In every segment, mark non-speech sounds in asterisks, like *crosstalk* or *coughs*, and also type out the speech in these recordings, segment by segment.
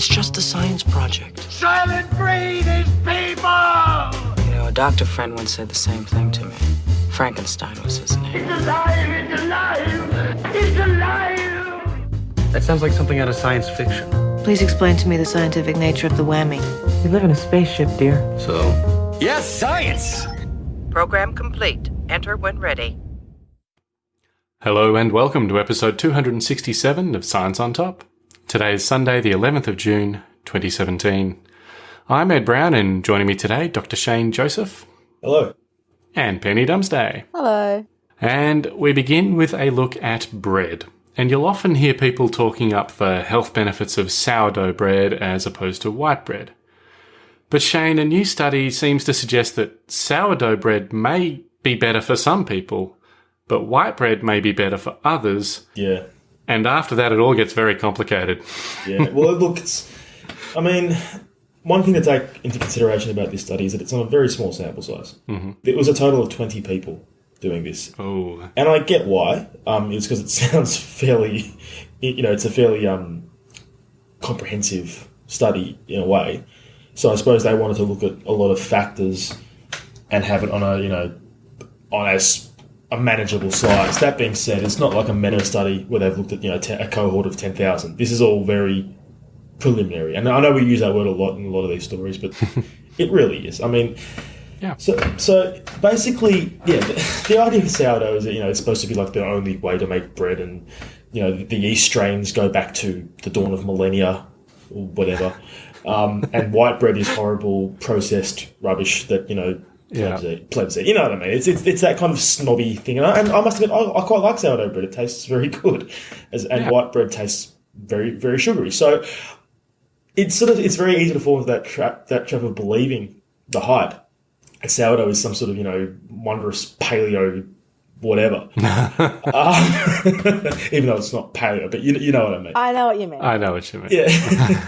It's just a science project. Soylent Green is people! You know, a doctor friend once said the same thing to me. Frankenstein was his name. It's alive! It's alive! It's alive! That sounds like something out of science fiction. Please explain to me the scientific nature of the whammy. We live in a spaceship, dear. So, yes, science! Program complete. Enter when ready. Hello and welcome to episode 267 of Science on Top. Today is Sunday, the 11th of June, 2017. I'm Ed Brown, and joining me today, Dr. Shane Joseph. Hello. And Penny Dumsday. Hello. And we begin with a look at bread. And you'll often hear people talking up the health benefits of sourdough bread as opposed to white bread. But Shane, a new study seems to suggest that sourdough bread may be better for some people, but white bread may be better for others. Yeah. And after that, it all gets very complicated. Yeah. Well, look, it's. I mean, one thing to take into consideration about this study is that it's on a very small sample size. Mm-hmm. It was a total of 20 people doing this. Oh. And I get why. Um, it's because it *laughs* sounds fairly, you know, it's a fairly um, comprehensive study in a way. So I suppose they wanted to look at a lot of factors and have it on a, you know, on a, a manageable size. That being said, it's not like a meta study where they've looked at, you know, a cohort of 10,000. This is all very preliminary. And I know we use that word a lot in a lot of these stories, but *laughs* it really is. I mean, Yeah. so, so basically, yeah, the, the idea of sourdough is that you know it's supposed to be like the only way to make bread, and you know the, the yeast strains go back to the dawn of millennia or whatever. *laughs* Um, and white bread is horrible processed rubbish that you know Yeah. plebs eat. Plebs. You know what I mean? It's, it's, it's that kind of snobby thing. And I, and I must admit, I, I quite like sourdough bread. It tastes very good, as and Yeah. white bread tastes very very sugary. So it's sort of it's very easy to fall into that trap that trap of believing the hype. And sourdough is some sort of you know wondrous paleo whatever. *laughs* um, *laughs* even though it's not paleo, but you you know what I mean. I know what you mean. I know what you mean. Yeah.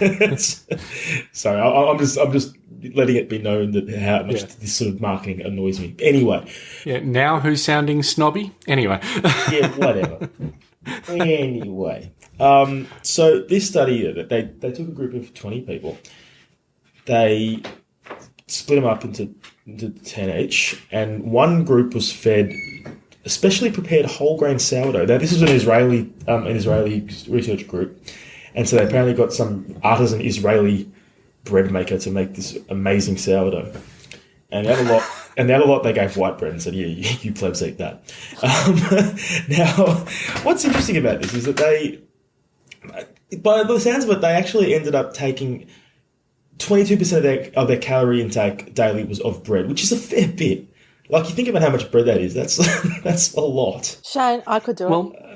It's- *laughs* Sorry, I, I'm just I'm just letting it be known that how much Yeah. this sort of marketing annoys me. Anyway, Yeah, now who's sounding snobby? Anyway. yeah, whatever. anyway, um, so this study, uh, they they took a group of twenty people. They split them up into into ten each, and one group was fed especially prepared whole grain sourdough. Now, this is an Israeli um, an Israeli research group, and so they apparently got some artisan Israeli bread maker to make this amazing sourdough. And the other lot, *laughs* and the other lot, they gave white bread and said, "Yeah, you, you plebs eat that." Um, *laughs* now, what's interesting about this is that they, by the sounds of it, they actually ended up taking twenty-two percent of their of their calorie intake daily was of bread, which is a fair bit. Like you think about how much bread that is, that's *laughs* that's a lot. Shane, I could do Well, it.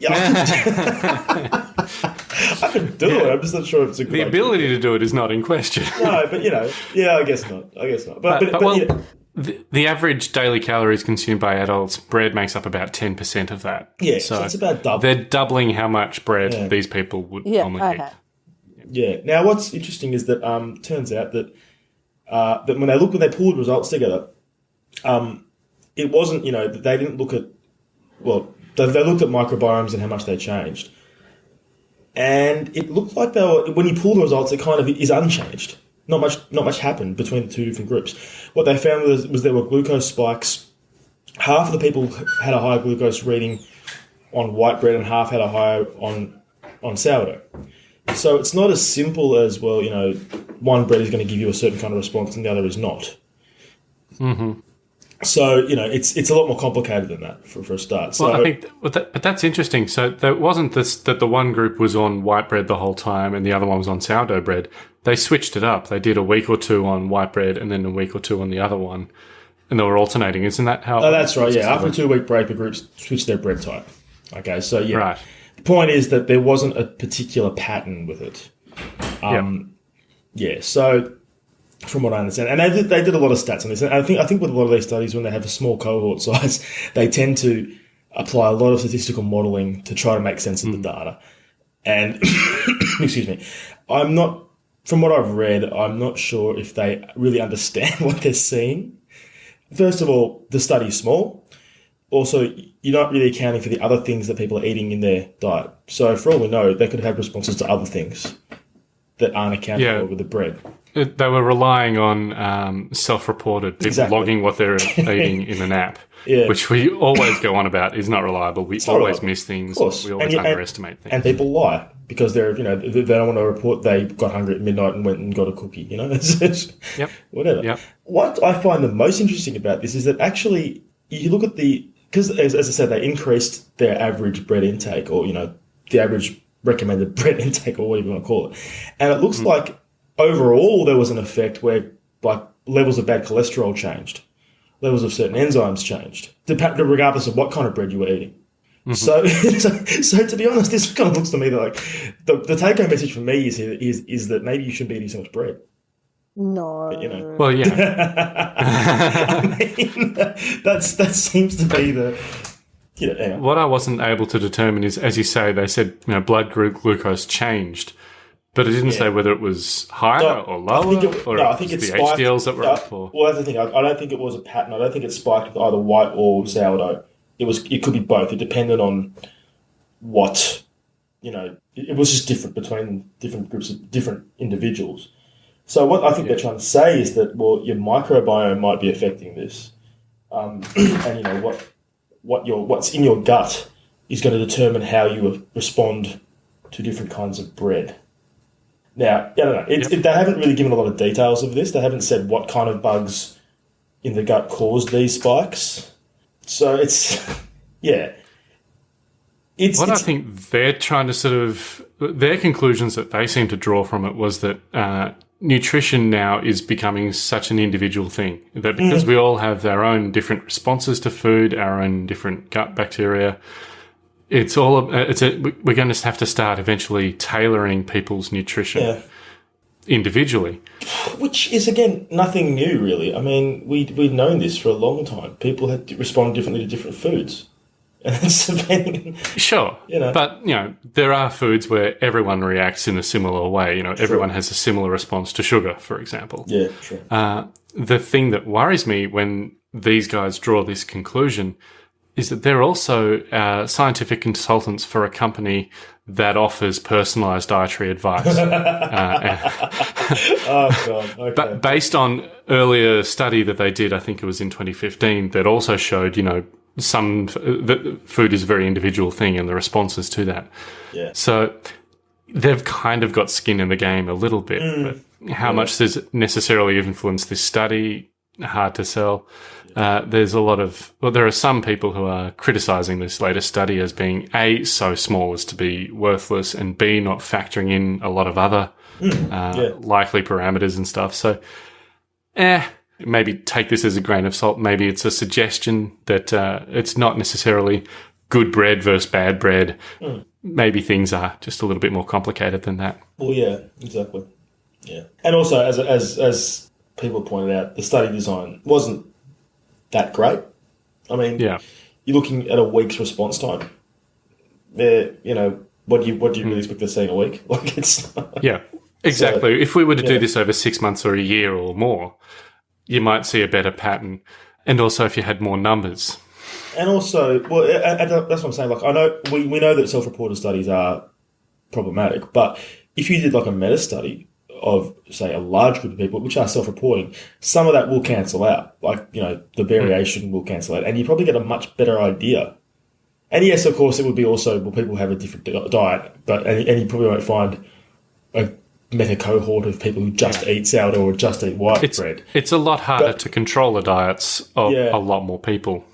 Yeah, I *laughs* could, I could do it. I'm just not sure if it's a good the idea. ability to do it is not in question. No, but you know, yeah, I guess not. I guess not. But, but, but, but, well, yeah, the, the average daily calories consumed by adults, bread makes up about 10% of that. yeah, so, it's about double. They're doubling how much bread Yeah. these people would Yeah, normally okay. eat. Yeah. Now, what's interesting is that um, turns out that uh, that when they looked when they pulled results together, um, it wasn't you know they didn't look at well they, they looked at microbiomes and how much they changed, and it looked like they were when you pull the results, it kind of is unchanged. Not much not much happened between the two different groups. What they found was, was there were glucose spikes. Half of the people had a higher glucose reading on white bread, and half had a higher on on sourdough. So it's not as simple as well, you know, one bread is going to give you a certain kind of response and the other is not. Mm-hmm. So you know, it's it's a lot more complicated than that for, for a start. So Well, I think, but, that, but that's interesting. So there wasn't this that the one group was on white bread the whole time and the other one was on sourdough bread. They switched it up. They did a week or two on white bread and then a week or two on the other one, and they were alternating. Isn't that how? oh, that's right. Yeah, after a two week break, the groups switched their bread type. Okay, so yeah, Right. the point is that there wasn't a particular pattern with it. Um, yeah. So from what I understand, and they did, they did a lot of stats on this. And I think I think with a lot of these studies, when they have a small cohort *laughs* size, they tend to apply a lot of statistical modelling to try to make sense of the hmm. data. And *coughs* excuse me, I'm not. From what I've read, I'm not sure if they really understand *laughs* what they're seeing. First of all, the study's small. Also, you're not really accounting for the other things that people are eating in their diet. So, for all we know, they could have responses to other things that aren't accounted Yeah. for with the bread. They were relying on um, self-reported people Exactly. logging what they're *laughs* eating in an app, Yeah. which we always go on about is not reliable. We not always reliable. miss things. We always And you- and- underestimate things. And people lie because they're, you know, they don't want to report they got hungry at midnight and went and got a cookie, you know? *laughs* Yep. Whatever. Yep. What I find the most interesting about this is that actually you look at the, because as, as I said, they increased their average bread intake or, you know, the average recommended *laughs* bread intake or whatever you want to call it. And it looks like overall there was an effect where like levels of bad cholesterol changed, levels of certain enzymes changed, dep- regardless of what kind of bread you were eating. Mm-hmm. So, so, *laughs* so to be honest, this kind of looks to me that like the, the take home message for me is, is is that maybe you shouldn't be eating so much bread. No. You know, well, yeah. *laughs* I mean, that's that seems to be the you know. Anyway. what I wasn't able to determine is, as you say, they said you know blood glu- glucose changed, but it didn't say whether it was higher No, or I lower, think it, or no, I think was it the spiked. HDLs that were no, up. Or Well, that's the thing. I, I don't think it was a pattern. I don't think it spiked with either white or sourdough. It was. It could be both. It depended on what you know. It, it was just different between different groups of different individuals. So what I think they're trying to say is that well, your microbiome might be affecting this, um, *clears throat* and you know what what your what's in your gut is going to determine how you respond to different kinds of bread. Now, I don't know. It's it, they haven't really given a lot of details of this. They haven't said what kind of bugs in the gut caused these spikes. So it's *laughs* yeah. It's, What I think they're trying to sort of their conclusions that they seem to draw from it was that uh, nutrition now is becoming such an individual thing that because we all have our own different responses to food, our own different gut bacteria. It's all. uh, It's a. We're going to have to start eventually tailoring people's nutrition yeah. individually. Which is again nothing new, really. I mean, we we've known this for a long time. People had to respond differently to different foods, *laughs* and. Sure, You know. but you know there are foods where everyone reacts in a similar way. You know, everyone has a similar response to sugar, for example. Yeah, sure. Uh, the thing that worries me when these guys draw this conclusion is that they're also uh, scientific consultants for a company that offers personalized dietary advice. *laughs* Uh, *laughs* oh god. *laughs* Okay. But based on earlier study that they did, I think it was in 2015, that also showed, you know, some uh, that food is a very individual thing and the responses to that. Yeah. So they've kind of got skin in the game a little bit, mm. but how much does it necessarily influence this study? Hard to sell. Uh, there's a lot of well, there are some people who are criticizing this latest study as being a so small as to be worthless, and b not factoring in a lot of other uh, likely parameters and stuff. So, eh, maybe take this as a grain of salt. Maybe it's a suggestion that uh, it's not necessarily good bread versus bad bread. Maybe things are just a little bit more complicated than that. Well, yeah, exactly. Yeah, and also as as as people pointed out, the study design wasn't that great. I mean, Yeah. you're looking at a week's response time. Yeah, you know, what do you what do you really expect to see in a week? *laughs* Like it's Yeah, exactly. if we were to yeah. do this over six months or a year or more, you might see a better pattern. And also, if you had more numbers, And also, well, that's what I'm saying. Like, I know we, we know that self-reported studies are problematic, but if you did like a meta study of, say, a large group of people, which are self-reporting, some of that will cancel out. Like, you know, the hmm. variation will cancel out, and you probably get a much better idea. And yes, of course, it would be also well, people have a different diet, but and, and you probably won't find a meta cohort of people who just eat sourdough or just eat white it's bread. it's a lot harder But- to control the diets of Yeah. a lot more people.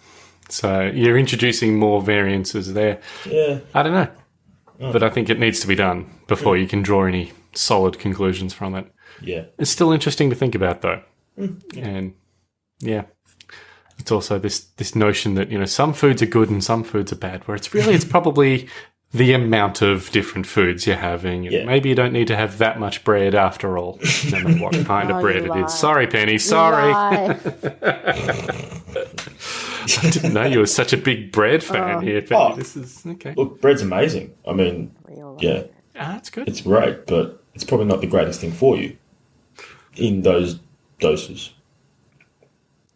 So you're introducing more variances there. Yeah, I don't know, oh. but I think it needs to be done before you can draw any solid conclusions from it. yeah. It's still interesting to think about, though, and yeah. It's also this this notion that you know some foods are good and some foods are bad. Where it's really it's *laughs* probably the amount of different foods you're having. Yeah. Maybe you don't need to have that much bread after all, no matter what *laughs* kind Oh, of bread you it lie. is. Sorry, Penny. Sorry, *laughs* I didn't know you were such a big bread fan here, Penny. Oh. This is okay. Look, bread's amazing. I mean, yeah, Ah, that's good. it's great, but it's probably not the greatest thing for you in those doses.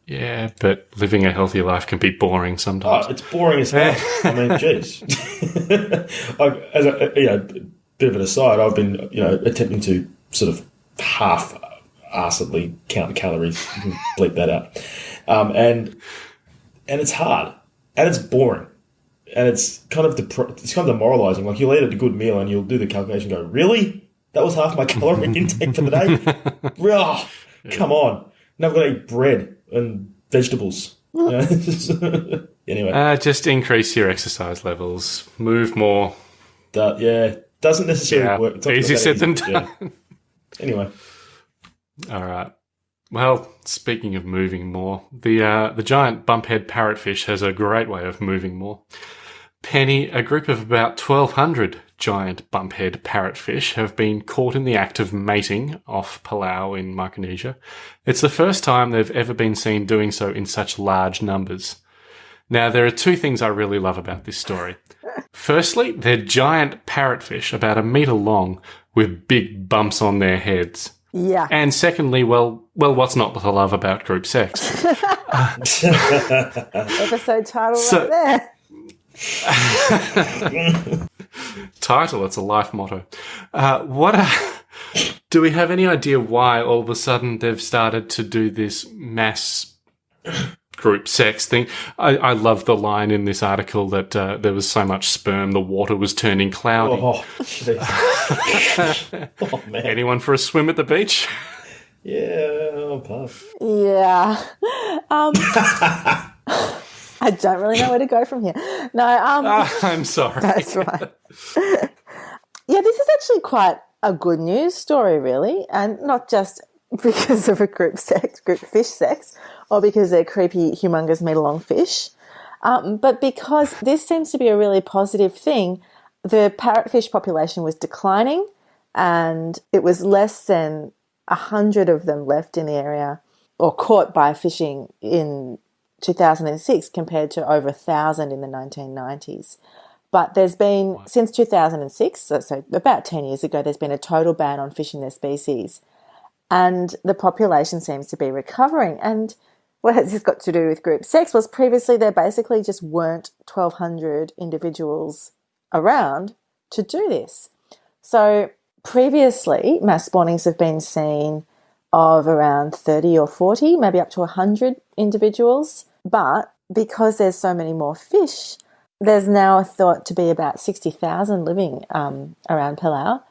Yeah, but living a healthy life can be boring sometimes. Oh, it's boring as hell. I mean, *laughs* jeez. *laughs* As a you know, bit of an aside, I've been you know attempting to sort of half assedly count the calories. You can *laughs* bleep that out. Um, and and it's hard and it's boring and it's kind of depr- it's kind of demoralizing. Like you'll eat a good meal and you'll do the calculation. and Go really? That was half my *laughs* calorie *laughs* intake for the day. oh, Come on! Now I've got to eat bread and vegetables. *laughs* anyway, Uh, just increase your exercise levels, move more. that, yeah, doesn't necessarily Yeah, work. It's not easier that said than easy, yeah. Anyway, All right. Well, speaking of moving more, the uh, the giant bumphead parrotfish has a great way of moving more. Penny, a group of about 1,200 giant bumphead parrotfish have been caught in the act of mating off Palau in Micronesia. It's the first time they've ever been seen doing so in such large numbers. Now, there are two things I really love about this story. Firstly, they're giant parrotfish, about a metre long, with big bumps on their heads. Yeah. And secondly, well, well, what's not to love about group sex? *laughs* *laughs* Episode title So- right there. *laughs* Title, it's a life motto. Uh, what uh, do we have any idea why all of a sudden they've started to do this mass group sex thing? I, I love the line in this article that uh, there was so much sperm, the water was turning cloudy. oh, *laughs* oh man, Anyone for a swim at the beach? yeah, I'll pass. Yeah. Um, *laughs* I don't really know where to go from here. No, um, Ah, I'm sorry. *laughs* that's right. yeah, this is actually quite a good news story, really, and not just *laughs* because of a group sex, group fish sex, or because they're creepy, humongous meter long fish, um, but because this seems to be a really positive thing. The parrotfish population was declining, and it was less than a hundred of them left in the area or caught by fishing in 2006 compared to over a thousand in the 1990s. But there's been, since 2006, so, so about 10 years ago, there's been a total ban on fishing their species. And the population seems to be recovering. And what has this got to do with group sex? Was previously there basically just weren't 1,200 individuals around to do this. So previously, mass spawnings have been seen of around 30 or 40, maybe up to 100 individuals. But because there's so many more fish, there's now thought to be about 60,000 living um, around Palau.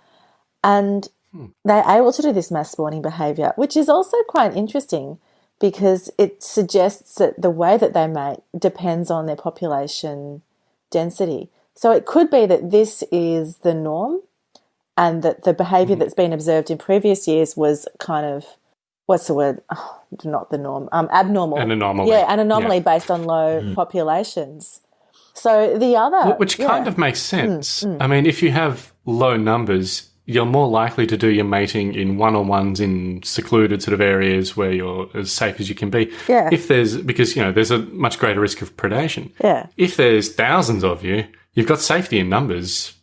And they're able to do this mass spawning behavior, which is also quite interesting because it suggests that the way that they mate depends on their population density. So it could be that this is the norm and that the behavior that's been observed in previous years was kind of what's the word oh, not the norm um abnormal An anomaly. yeah an anomaly Yeah. based on low populations so the other Which kind yeah. of makes sense. I mean, if you have low numbers, you're more likely to do your mating in one on ones in secluded sort of areas where you're as safe as you can be. Yeah. If there's, because, you know, there's a much greater risk of predation. yeah If there's thousands of you, you've got safety in numbers.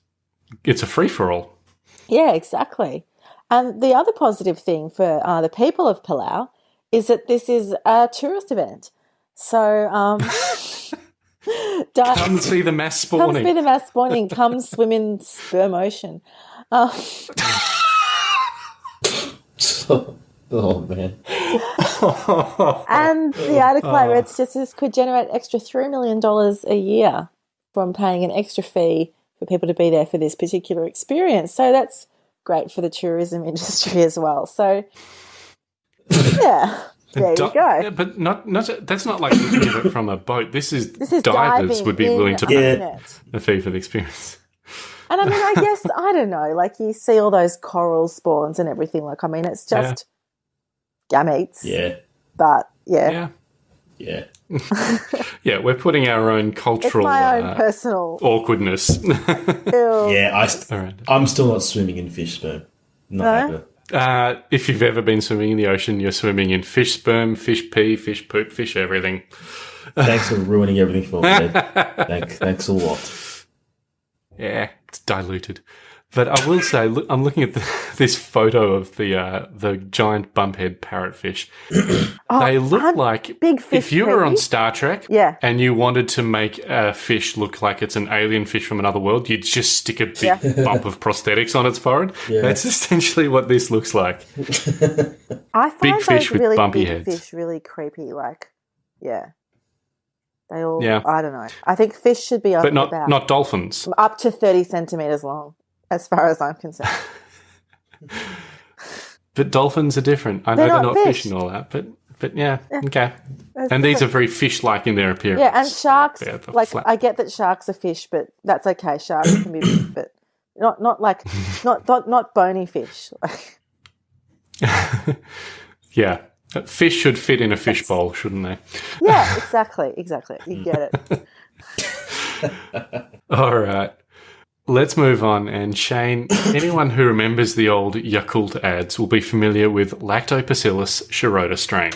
It's a free for all. Yeah, exactly. And the other positive thing for uh, the people of Palau is that this is a tourist event. So, um, *laughs* di- Come see the mass spawning. come spawning. see the mass spawning, come swim in sperm ocean. Um, *laughs* oh man, *laughs* and the article I read suggests this could generate extra $3 million a year from paying an extra fee for people to be there for this particular experience. So that's great for the tourism industry as well. So, *laughs* yeah, there you go. Yeah, but not, not that's not like looking at it from a boat. This is, *laughs* This is divers would be willing to pay Yeah. a fee for the experience. And I mean, I guess I don't know. Like you see all those coral spawns and everything. Like I mean, it's just gametes. yeah, But yeah, Yeah. yeah. *laughs* Yeah, we're putting our own it's cultural my own uh, personal. awkwardness. Yeah, I, st- Alright. I'm still not swimming in fish sperm. Not No? ever. Uh, if you've ever been swimming in the ocean, you're swimming in fish sperm, fish pee, fish poop, fish everything. Thanks for ruining everything for me. Ed. *laughs* Thank, thanks a lot. yeah, it's diluted. But I will say, look, I'm looking at the, *laughs* this photo of the uh, the giant bumphead parrotfish. they look like Oh, big fish if you were on? Star Trek, Yeah. and you wanted to make a fish look like it's an alien fish from another world, you'd just stick a big Yeah. *laughs* bump of prosthetics on its forehead. That's essentially what this looks like. *laughs* I find Big those fish with really bumpy big heads. fish really creepy. Like, yeah, they all. Yeah. I don't know. I think fish should be up But not about not dolphins. up to thirty centimeters long, as far as I'm concerned. *laughs* But dolphins are different. I know They're they're not not fish. fish and all that, but but yeah, okay. That's And these are very fish-like in their appearance. yeah, and sharks. The Like, flat- I get that sharks are fish, but that's okay. Sharks can be, but not not like *laughs* not not not bony fish. *laughs* yeah, fish should fit in a fish bowl, shouldn't they? yeah, exactly, exactly. You get it. All right. Let's move on. And Shane, *coughs* anyone who remembers the old Yakult ads will be familiar with Lactobacillus shirota strain.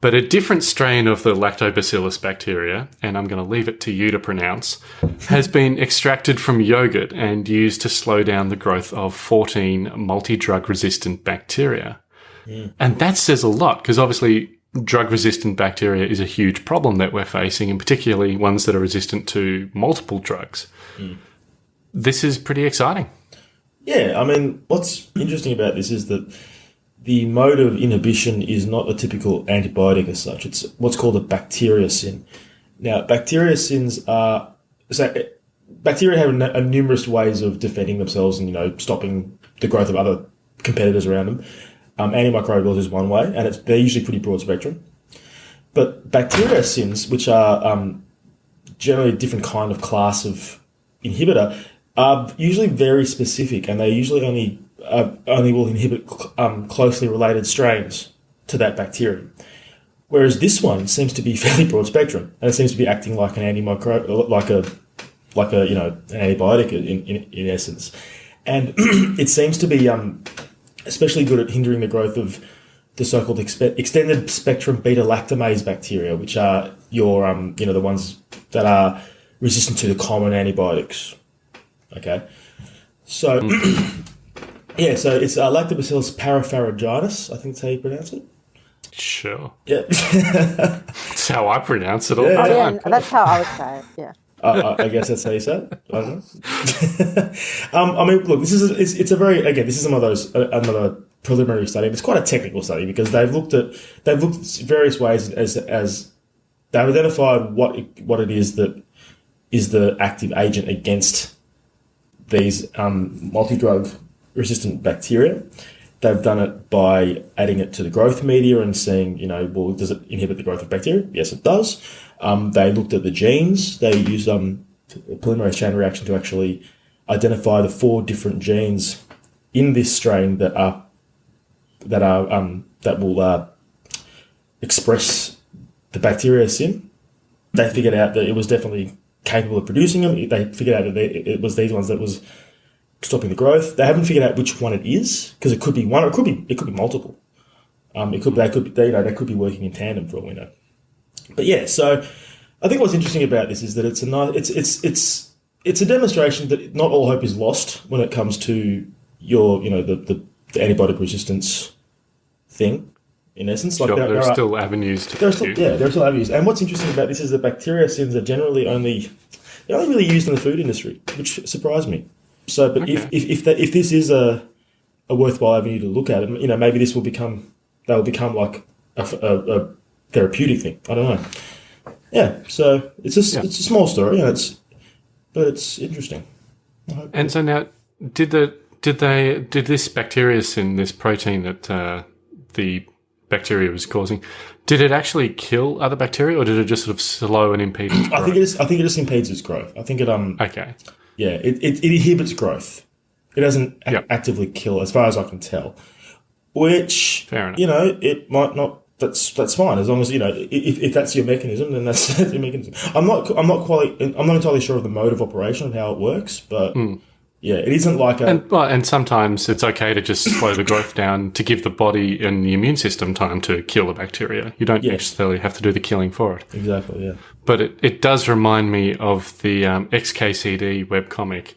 But a different strain of the Lactobacillus bacteria, and I'm going to leave it to you to pronounce, has been extracted from yogurt and used to slow down the growth of 14 multi drug resistant bacteria. Mm. And that says a lot because obviously drug resistant bacteria is a huge problem that we're facing, and particularly ones that are resistant to multiple drugs. Mm. This is pretty exciting. Yeah, I mean, what's interesting about this is that the mode of inhibition is not a typical antibiotic as such. It's what's called a bacteriocin. Now, bacteriocins are so bacteria have a, a numerous ways of defending themselves and you know stopping the growth of other competitors around them. Um, antimicrobials is one way, and it's, they're usually pretty broad spectrum. But bacteriocins, which are um, generally a different kind of class of inhibitor, are usually very specific, and they usually only uh, only will inhibit cl- um, closely related strains to that bacterium. Whereas this one seems to be *laughs* fairly broad spectrum, and it seems to be acting like an antimicro, like a like a you know an antibiotic in in, in essence, and *clears throat* it seems to be um, especially good at hindering the growth of the so-called expe- extended spectrum beta lactamase bacteria, which are your um, you know the ones that are resistant to the common antibiotics. Okay, so *clears throat* yeah, so it's uh, Lactobacillus parapharyngitis. I think that's how you pronounce it. Sure. Yeah, *laughs* That's how I pronounce it all Yeah. the Oh, yeah, that's how I would say it. Yeah. *laughs* uh, I I guess that's how you say it. I don't know. *laughs* um, I mean, look, this is it's, it's a very again, this is one of those uh, another preliminary study. It's quite a technical study because they've looked at they've looked at various ways as as they've identified what it, what it is that is the active agent against these um, multi drug resistant bacteria. They've done it by adding it to the growth media and seeing, you know, well, does it inhibit the growth of bacteria? Yes, it does. Um, they looked at the genes. They used um, polymerase chain reaction to actually identify the four different genes in this strain that are that are um, that will uh, express the bacteriocin. They figured out that it was definitely capable of producing them. They figured out that they, it was these ones that was stopping the growth. They haven't figured out which one it is because it could be one, it could be it could be multiple. Um, it could they could be they, you know they could be working in tandem for all we know. But yeah, so I think what's interesting about this is that it's a nice, it's it's it's it's a demonstration that not all hope is lost when it comes to your you know the the, the antibiotic resistance thing. In essence, like Sure, there, there there are still avenues to there still, yeah, there are still avenues. And what's interesting about this is that bacteriocins are generally only they're only really used in the food industry, which surprised me. So, but if Okay. if if, that, if this is a a worthwhile avenue to look at, you know, maybe this will become they will become like a therapeutic thing. I don't know. Yeah, so it's a Yeah. it's a small story, and it's but it's interesting. And so now, did the did they did this bacteriocin, this protein that uh, the bacteria was causing, did it actually kill other bacteria, or did it just sort of slow and impede *clears throat* I think it is. I think it just impedes its growth. I think it um okay, Yeah, it, it, it inhibits growth. It doesn't Yeah. actively kill, as far as I can tell. Which, Fair enough. you know, it might not. That's that's fine as long as you know if, if that's your mechanism, then that's, *laughs* that's your mechanism. I'm not I'm not quite I'm not entirely sure of the mode of operation of how it works, but Hmm. Yeah, it isn't like a. And, well, and sometimes it's okay to just slow the growth down to give the body and the immune system time to kill the bacteria. You don't necessarily have to do the killing for it. exactly, yeah. But it, it does remind me of the um, XKCD webcomic.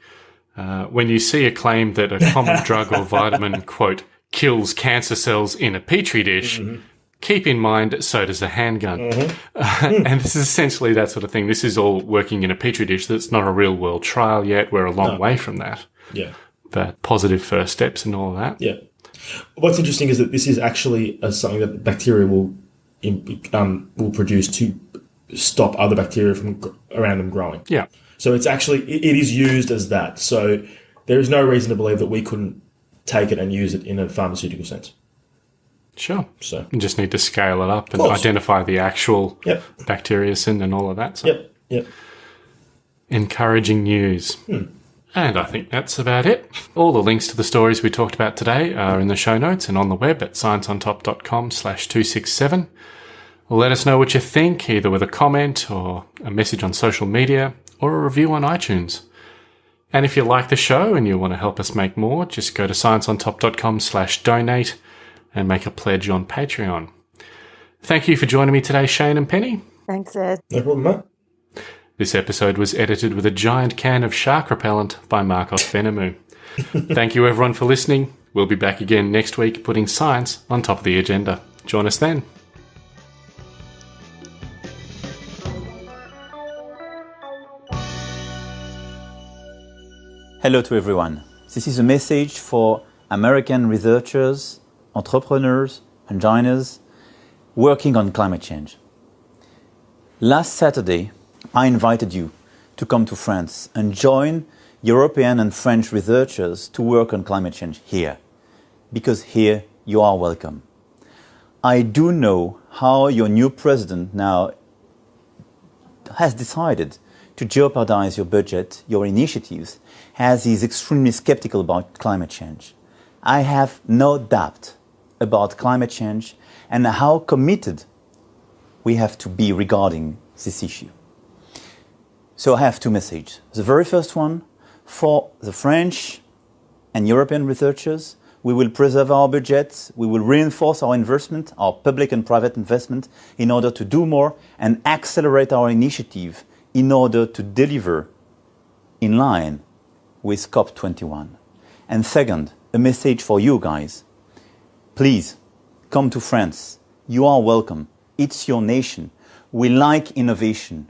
Uh, when you see a claim that a common *laughs* drug or vitamin, quote, kills cancer cells in a petri dish, keep in mind so does a handgun. *laughs* and this is essentially that sort of thing. This is all working in a petri dish. That's not a real world trial yet. We're a long way from that. Yeah. But positive first steps and all of that. Yeah. What's interesting is that this is actually uh, something that bacteria will um, will produce to stop other bacteria from around them growing. Yeah. So it's actually it is used as that. So there is no reason to believe that we couldn't take it and use it in a pharmaceutical sense. Sure. So You just need to scale it up and identify the actual Yep. bacteriocin and all of that. So yep, yep. encouraging news. Hmm. And I think that's about it. All the links to the stories we talked about today are in the show notes and on the web at scienceontop.com slash 267. Let us know what you think, either with a comment or a message on social media or a review on iTunes. And if you like the show and you want to help us make more, just go to scienceontop.com slash donate and make a pledge on Patreon. Thank you for joining me today, Shane and Penny. Thanks, Ed. No problem, mate. This episode was edited with a giant can of shark repellent by Marcos *laughs* Venomou. Thank you everyone for listening. We'll be back again next week putting science on top of the agenda. Join us then. Hello to everyone. This is a message for American researchers, entrepreneurs, engineers working on climate change. Last Saturday, I invited you to come to France and join European and French researchers to work on climate change here, because here you are welcome. I do know how your new president now has decided to jeopardize your budget, your initiatives, as he is extremely skeptical about climate change. I have no doubt about climate change and how committed we have to be regarding this issue. So I have two messages. The very first one for the French and European researchers, we will preserve our budgets, we will reinforce our investment, our public and private investment, in order to do more and accelerate our initiative in order to deliver in line with COP21. And second, a message for you guys. Please come to France. You are welcome. It's your nation. We like innovation.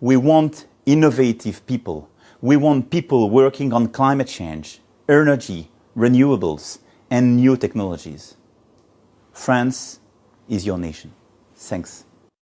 We want innovative people. We want people working on climate change, energy, renewables, and new technologies. France is your nation. Thanks.